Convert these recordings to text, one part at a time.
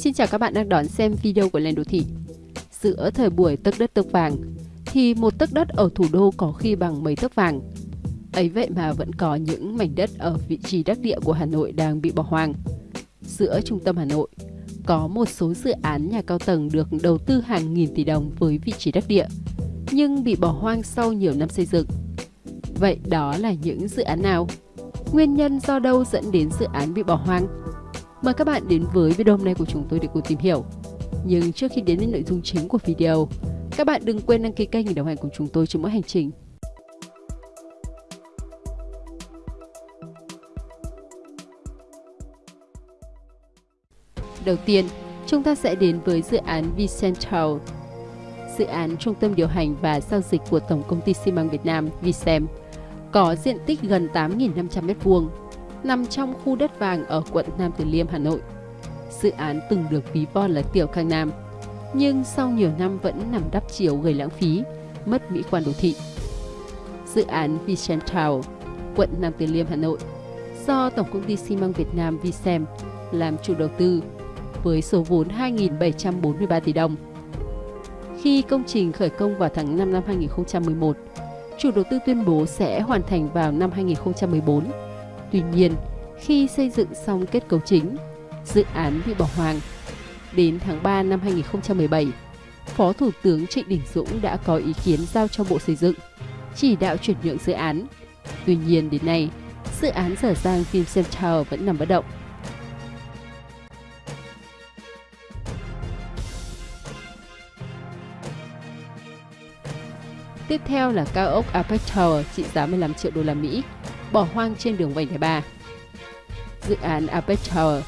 Xin chào các bạn đang đón xem video của Lên Đô Thị. Giữa thời buổi tấc đất tấc vàng, thì một tấc đất ở thủ đô có khi bằng mấy tấc vàng. Ấy vậy mà vẫn có những mảnh đất ở vị trí đắc địa của Hà Nội đang bị bỏ hoang. Giữa trung tâm Hà Nội, có một số dự án nhà cao tầng được đầu tư hàng nghìn tỷ đồng với vị trí đắc địa, nhưng bị bỏ hoang sau nhiều năm xây dựng. Vậy đó là những dự án nào? Nguyên nhân do đâu dẫn đến dự án bị bỏ hoang? Mời các bạn đến với video hôm nay của chúng tôi để cùng tìm hiểu. Nhưng trước khi đến với nội dung chính của video, các bạn đừng quên đăng ký kênh để đồng hành cùng chúng tôi trên mỗi hành trình. Đầu tiên, chúng ta sẽ đến với dự án Vicentral. dự án trung tâm điều hành và giao dịch của Tổng công ty xi măng Việt Nam Vicem, có diện tích gần 8.500 m2, nằm trong khu đất vàng ở quận Nam Từ Liêm, Hà Nội. Dự án từng được ví von là tiểu Khang Nam, nhưng sau nhiều năm vẫn nằm đắp chiếu gây lãng phí, mất mỹ quan đô thị. Dự án Vicental, quận Nam Từ Liêm, Hà Nội, do Tổng công ty xi măng Việt Nam Vicem làm chủ đầu tư với số vốn 2.743 tỷ đồng. Khi công trình khởi công vào tháng 5 năm 2011, chủ đầu tư tuyên bố sẽ hoàn thành vào năm 2014. Tuy nhiên, khi xây dựng xong kết cấu chính, dự án bị bỏ hoang. Đến tháng 3 năm 2017, Phó Thủ tướng Trịnh Đình Dũng đã có ý kiến giao cho Bộ Xây dựng, chỉ đạo chuyển nhượng dự án. Tuy nhiên đến nay, dự án dở dang Vincent Tower vẫn nằm bất động. Tiếp theo là cao ốc Apex Tower trị giá 15 triệu đô la Mỹ, bỏ hoang trên đường vành đai 3. Dự án Apex Tower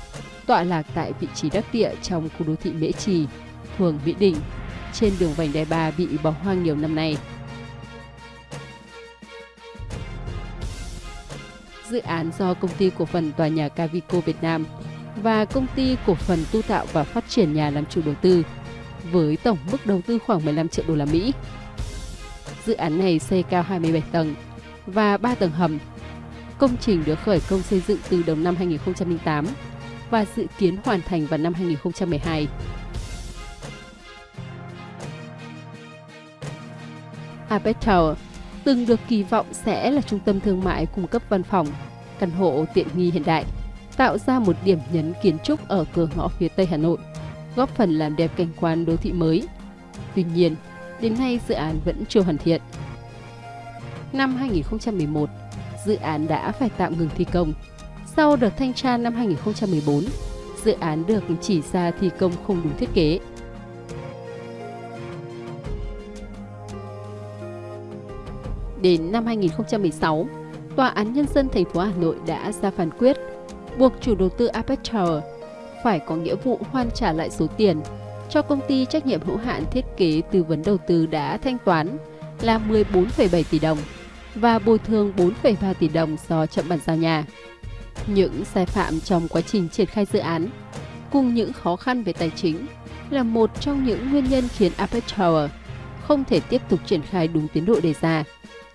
tọa lạc tại vị trí đắc địa trong khu đô thị Mễ Trì, phường Mỹ Đình, trên đường vành đai 3 bị bỏ hoang nhiều năm nay. Dự án do công ty cổ phần tòa nhà Cavico Việt Nam và công ty cổ phần tu tạo và phát triển nhà làm chủ đầu tư với tổng mức đầu tư khoảng 15 triệu đô la Mỹ. Dự án này xây cao 27 tầng và 3 tầng hầm. Công trình được khởi công xây dựng từ đầu năm 2008 và dự kiến hoàn thành vào năm 2012. Apex Tower từng được kỳ vọng sẽ là trung tâm thương mại cung cấp văn phòng, căn hộ tiện nghi hiện đại, tạo ra một điểm nhấn kiến trúc ở cửa ngõ phía Tây Hà Nội, góp phần làm đẹp cảnh quan đô thị mới. Tuy nhiên, đến nay dự án vẫn chưa hoàn thiện. Năm 2011, dự án đã phải tạm ngừng thi công. Sau đợt thanh tra năm 2014, dự án được chỉ ra thi công không đúng thiết kế. Đến năm 2016, Tòa án Nhân dân thành phố Hà Nội đã ra phán quyết buộc chủ đầu tư Apex Tower phải có nghĩa vụ hoàn trả lại số tiền cho công ty trách nhiệm hữu hạn thiết kế tư vấn đầu tư đã thanh toán là 14,7 tỷ đồng và bồi thường 4,3 tỷ đồng do chậm bàn giao nhà. Những sai phạm trong quá trình triển khai dự án cùng những khó khăn về tài chính là một trong những nguyên nhân khiến Apex Tower không thể tiếp tục triển khai đúng tiến độ đề ra,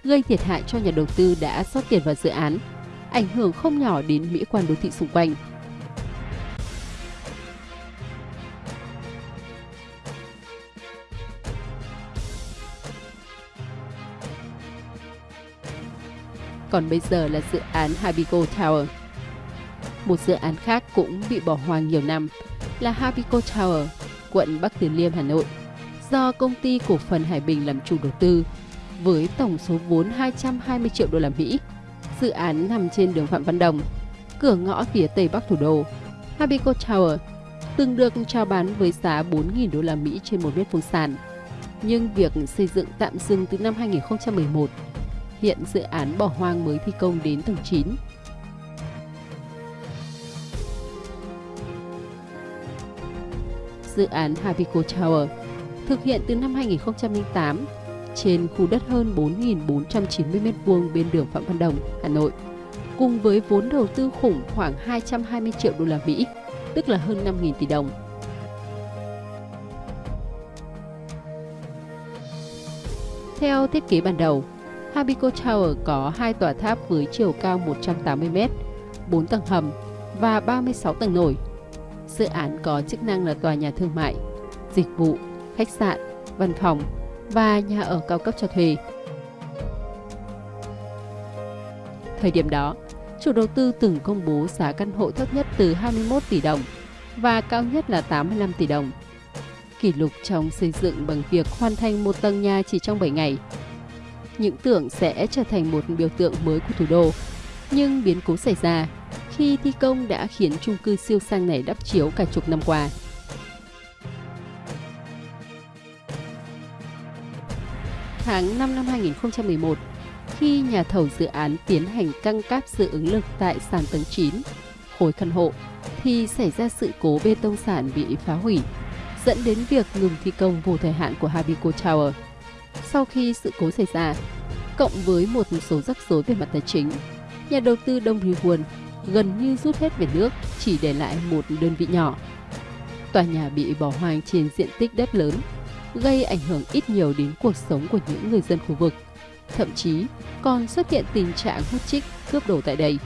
gây thiệt hại cho nhà đầu tư đã sót tiền vào dự án, ảnh hưởng không nhỏ đến mỹ quan đô thị xung quanh. Còn bây giờ là dự án Habico Tower. Một dự án khác cũng bị bỏ hoang nhiều năm là Habico Tower, quận Bắc Từ Liêm, Hà Nội, do công ty cổ phần Hải Bình làm chủ đầu tư với tổng số vốn 220 triệu đô la Mỹ. Dự án nằm trên đường Phạm Văn Đồng, cửa ngõ phía tây bắc thủ đô. Habico Tower từng được chào bán với giá 4.000 đô la Mỹ trên một mét vuông sàn. Nhưng việc xây dựng tạm dừng từ năm 2011 Hiện dự án bỏ hoang mới thi công đến tầng 9. Dự án Habico Tower thực hiện từ năm 2008 trên khu đất hơn 4.490 m2 bên đường Phạm Văn Đồng, Hà Nội, cùng với vốn đầu tư khủng khoảng 220 triệu đô la Mỹ, tức là hơn 5.000 tỷ đồng. Theo thiết kế ban đầu, Habico Tower có hai tòa tháp với chiều cao 180m, 4 tầng hầm và 36 tầng nổi. Dự án có chức năng là tòa nhà thương mại, dịch vụ, khách sạn, văn phòng và nhà ở cao cấp cho thuê. Thời điểm đó, chủ đầu tư từng công bố giá căn hộ thấp nhất từ 21 tỷ đồng và cao nhất là 85 tỷ đồng. Kỷ lục trong xây dựng bằng việc hoàn thành một tầng nhà chỉ trong 7 ngày. Những tưởng sẽ trở thành một biểu tượng mới của thủ đô, nhưng biến cố xảy ra khi thi công đã khiến chung cư siêu sang này đắp chiếu cả chục năm qua. Tháng 5 năm 2011, khi nhà thầu dự án tiến hành căng cáp dự ứng lực tại sàn tầng 9, khối căn hộ, thì xảy ra sự cố bê tông sản bị phá hủy, dẫn đến việc ngừng thi công vô thời hạn của Habico Tower. Sau khi sự cố xảy ra, cộng với một số rắc rối về mặt tài chính, nhà đầu tư Đông Ri Won gần như rút hết về nước, chỉ để lại một đơn vị nhỏ. Tòa nhà bị bỏ hoang trên diện tích đất lớn, gây ảnh hưởng ít nhiều đến cuộc sống của những người dân khu vực. Thậm chí còn xuất hiện tình trạng hút chích, cướp đồ tại đây.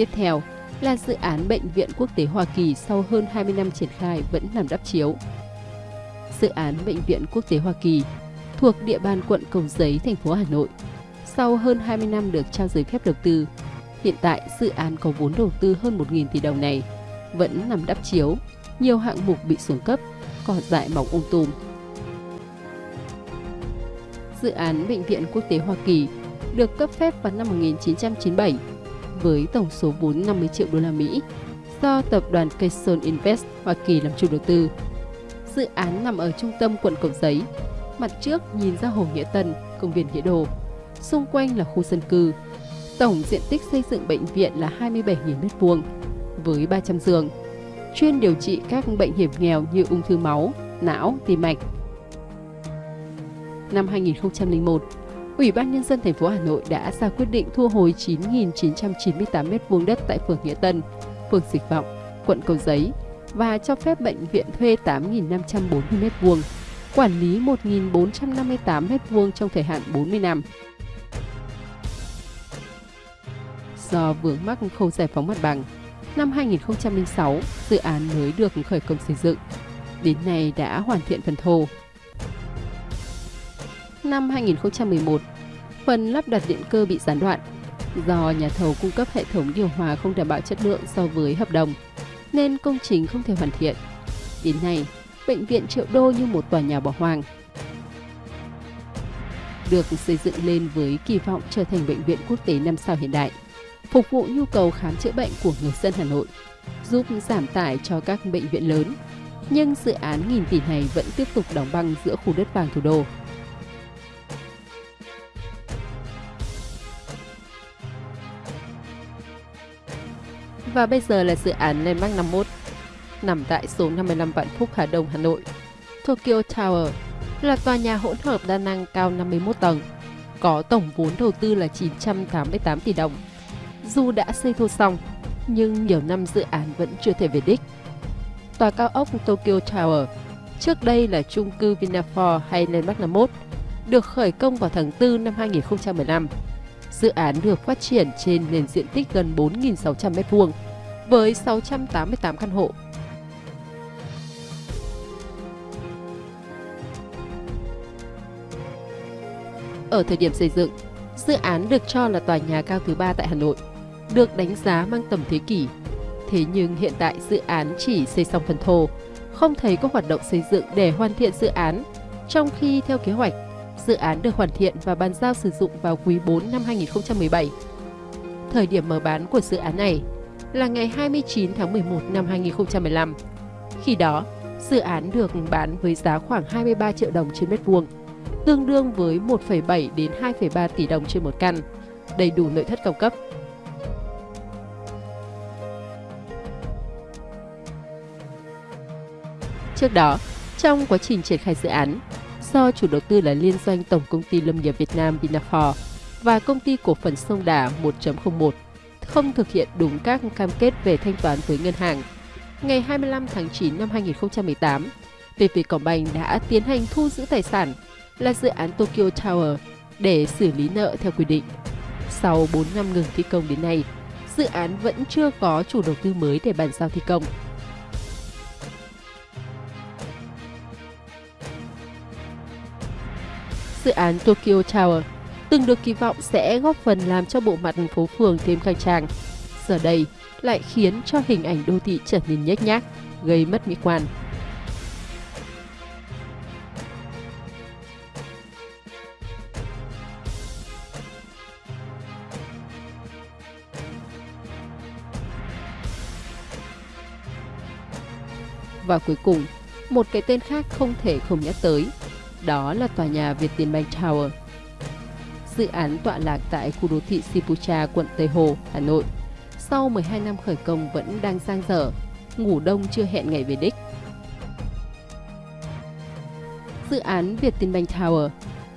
Tiếp theo là dự án Bệnh viện Quốc tế Hoa Kỳ sau hơn 20 năm triển khai vẫn nằm đắp chiếu. Dự án Bệnh viện Quốc tế Hoa Kỳ thuộc địa bàn quận Cầu Giấy, thành phố Hà Nội. Sau hơn 20 năm được trao giấy phép đầu tư, hiện tại dự án có vốn đầu tư hơn 1.000 tỷ đồng này vẫn nằm đắp chiếu, nhiều hạng mục bị xuống cấp, cỏ dại mọc um tùm. Dự án Bệnh viện Quốc tế Hoa Kỳ được cấp phép vào năm 1997 với tổng số vốn 50 triệu đô la Mỹ do tập đoàn Keyson Invest Hoa Kỳ làm chủ đầu tư. Dự án nằm ở trung tâm quận Cầu Giấy, mặt trước nhìn ra Hồ Nghĩa Tân, công viên Nghĩa Đồ. Xung quanh là khu dân cư. Tổng diện tích xây dựng bệnh viện là 27.000 m2 với 300 giường, chuyên điều trị các bệnh hiểm nghèo như ung thư máu, não, tim mạch. Năm 2001, Ủy ban Nhân dân thành phố Hà Nội đã ra quyết định thu hồi 9.998 m2 đất tại phường Nghĩa Tân, phường Dịch Vọng, quận Cầu Giấy và cho phép bệnh viện thuê 8.540 m2, quản lý 1.458 m2 trong thời hạn 40 năm. Do vướng mắc khâu giải phóng mặt bằng, năm 2006, dự án mới được khởi công xây dựng. Đến nay đã hoàn thiện phần thô, năm 2011, phần lắp đặt điện cơ bị gián đoạn do nhà thầu cung cấp hệ thống điều hòa không đảm bảo chất lượng so với hợp đồng, nên công trình không thể hoàn thiện. Đến nay, bệnh viện Triệu Đô như một tòa nhà bỏ hoang. Được xây dựng lên với kỳ vọng trở thành bệnh viện quốc tế 5 sao hiện đại, phục vụ nhu cầu khám chữa bệnh của người dân Hà Nội, giúp giảm tải cho các bệnh viện lớn. Nhưng dự án nghìn tỷ này vẫn tiếp tục đóng băng giữa khu đất vàng thủ đô. Và bây giờ là dự án Landmark 51, nằm tại số 55 Vạn Phúc Hà Đông, Hà Nội. Tokyo Tower là tòa nhà hỗn hợp đa năng cao 51 tầng, có tổng vốn đầu tư là 988 tỷ đồng. Dù đã xây thô xong, nhưng nhiều năm dự án vẫn chưa thể về đích. Tòa cao ốc Tokyo Tower, trước đây là chung cư Vinafor hay Landmark 51, được khởi công vào tháng 4 năm 2015 Dự án được phát triển trên nền diện tích gần 4.600 m2 với 688 căn hộ. Ở thời điểm xây dựng, dự án được cho là tòa nhà cao thứ ba tại Hà Nội, được đánh giá mang tầm thế kỷ. Thế nhưng hiện tại dự án chỉ xây xong phần thô, không thấy có hoạt động xây dựng để hoàn thiện dự án, trong khi theo kế hoạch Dự án được hoàn thiện và bàn giao sử dụng vào quý 4 năm 2017. Thời điểm mở bán của dự án này là ngày 29 tháng 11 năm 2015. Khi đó, dự án được bán với giá khoảng 23 triệu đồng trên mét vuông, tương đương với 1,7 đến 2,3 tỷ đồng trên một căn, đầy đủ nội thất cao cấp. Trước đó, trong quá trình triển khai dự án, do chủ đầu tư là liên doanh Tổng công ty Lâm nghiệp Việt Nam Vinafor và công ty cổ phần Sông Đà 1.01 không thực hiện đúng các cam kết về thanh toán với ngân hàng. Ngày 25 tháng 9 năm 2018, PV Combank đã tiến hành thu giữ tài sản là dự án Tokyo Tower để xử lý nợ theo quy định. Sau 4 năm ngừng thi công đến nay, dự án vẫn chưa có chủ đầu tư mới để bàn giao thi công. Dự án Tokyo Tower từng được kỳ vọng sẽ góp phần làm cho bộ mặt phố phường thêm khang trang. Giờ đây lại khiến cho hình ảnh đô thị trở nên nhếch nhác, gây mất mỹ quan. Và cuối cùng, một cái tên khác không thể không nhắc tới, đó là tòa nhà Việt Tower. Dự án tọa lạc tại khu đô thị Sipucha, quận Tây Hồ, Hà Nội. Sau 12 năm khởi công vẫn đang sang dở, ngủ đông chưa hẹn ngày về đích. Dự án Việt Tower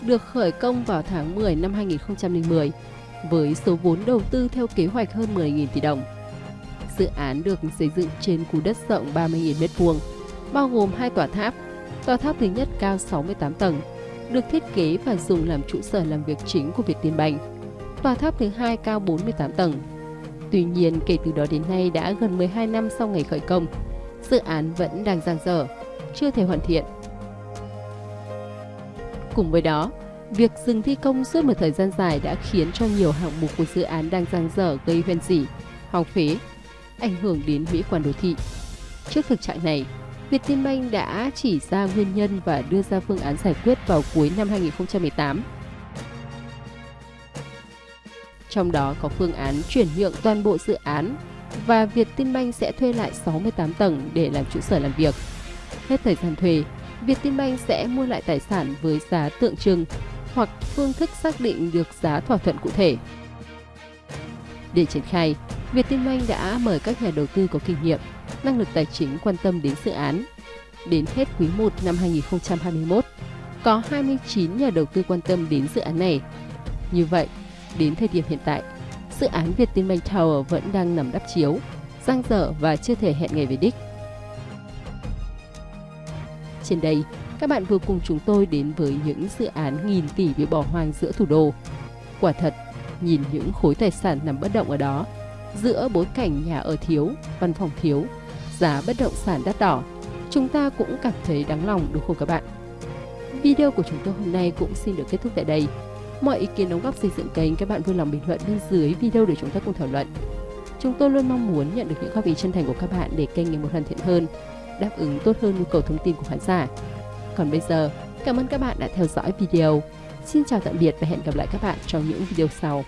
được khởi công vào tháng 10 năm 2010 với số vốn đầu tư theo kế hoạch hơn 10.000 tỷ đồng. Dự án được xây dựng trên khu đất rộng 30.000 m2, bao gồm hai tòa tháp. Tòa tháp thứ nhất cao 68 tầng, được thiết kế và dùng làm trụ sở làm việc chính của Việt Tiên Banh. Tòa tháp thứ hai cao 48 tầng. Tuy nhiên, kể từ đó đến nay đã gần 12 năm sau ngày khởi công, dự án vẫn đang dang dở, chưa thể hoàn thiện. Cùng với đó, việc dừng thi công suốt một thời gian dài đã khiến cho nhiều hạng mục của dự án đang dang dở gây hoen dỉ, hỏng phế, ảnh hưởng đến mỹ quan đô thị. Trước thực trạng này, Vietinbank đã chỉ ra nguyên nhân và đưa ra phương án giải quyết vào cuối năm 2018. Trong đó có phương án chuyển nhượng toàn bộ dự án và Vietinbank sẽ thuê lại 68 tầng để làm trụ sở làm việc. Hết thời gian thuê, Vietinbank sẽ mua lại tài sản với giá tượng trưng hoặc phương thức xác định được giá thỏa thuận cụ thể. Để triển khai, Vietinbank đã mời các nhà đầu tư có kinh nghiệm, năng lực tài chính quan tâm đến dự án. Đến hết quý 1 năm 2021, có 29 nhà đầu tư quan tâm đến dự án này. Như vậy, đến thời điểm hiện tại, dự án Vietinbank Tower vẫn đang nằm đắp chiếu, giang dở và chưa thể hẹn ngày về đích. Trên đây, các bạn vừa cùng chúng tôi đến với những dự án nghìn tỷ bị bỏ hoang giữa thủ đô. Quả thật, nhìn những khối tài sản nằm bất động ở đó, giữa bối cảnh nhà ở thiếu, văn phòng thiếu, giá bất động sản đắt đỏ, chúng ta cũng cảm thấy đáng lòng đúng không các bạn? Video của chúng tôi hôm nay cũng xin được kết thúc tại đây. Mọi ý kiến đóng góp xây dựng kênh các bạn vui lòng bình luận bên dưới video để chúng ta cùng thảo luận. Chúng tôi luôn mong muốn nhận được những góp ý chân thành của các bạn để kênh ngày một hoàn thiện hơn, đáp ứng tốt hơn nhu cầu thông tin của khán giả. Còn bây giờ, cảm ơn các bạn đã theo dõi video. Xin chào tạm biệt và hẹn gặp lại các bạn trong những video sau.